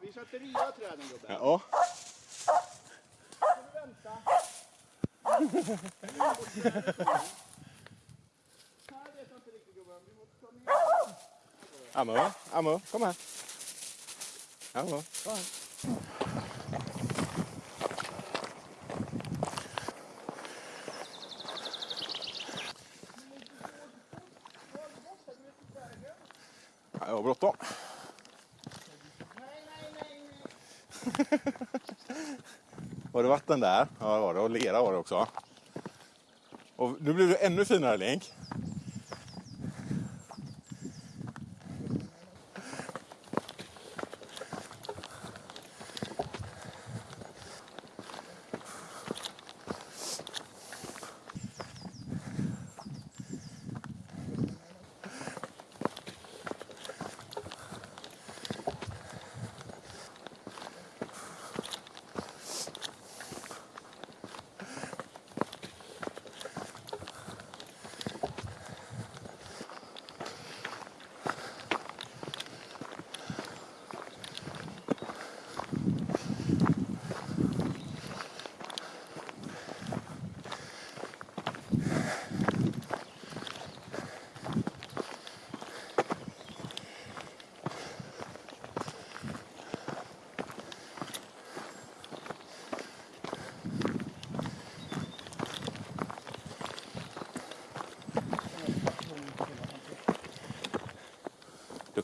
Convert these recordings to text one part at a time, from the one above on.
Vi sätter nya träden gubben. Ja. Får du vänta. Här vet jag inte riktigt gubben. Vi måste ta ner. Ammo, Ammo, kom här. Ammo, kom här. har bråttom. Nej, nej, nej. Var det vatten där? Ja, det var det. Och lera var det också. Och nu blir det ännu finare Link.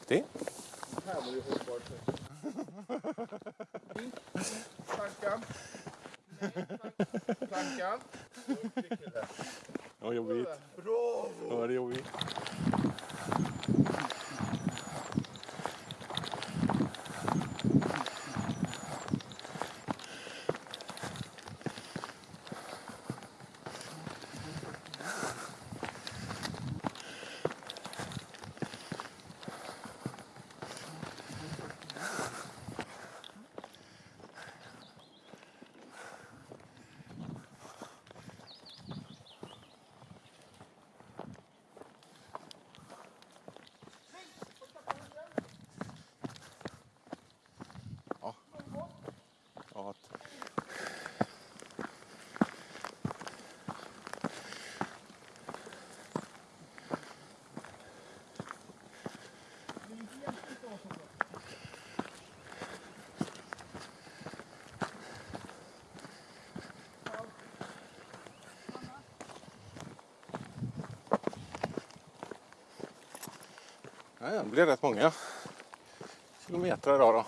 Duktig. Plankan. Nej, plank- plankan. Var jobbigt. Bravo! Det var jobbigt. Ja, att- Ja, det blir rätt många kilometer idag då.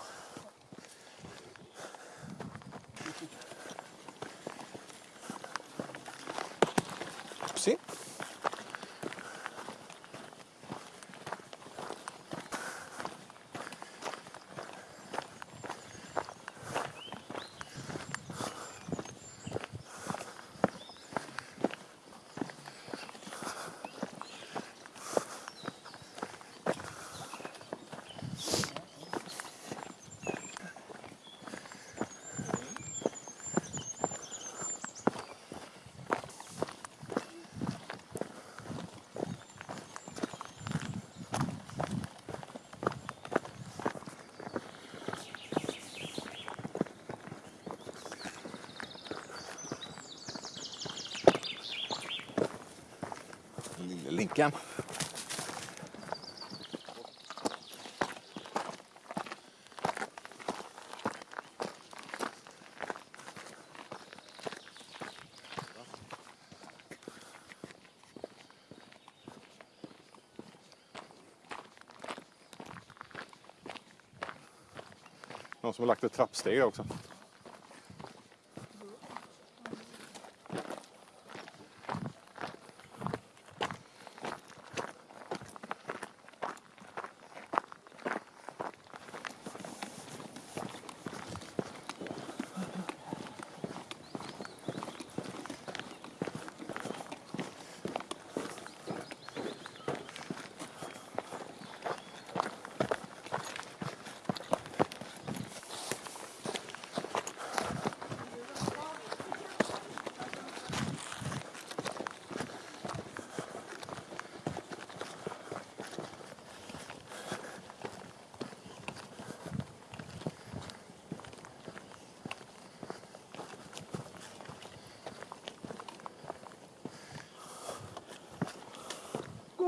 Se. Lille Någon som har lagt ett trappsteg där också.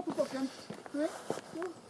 På bocken. Nej, gå.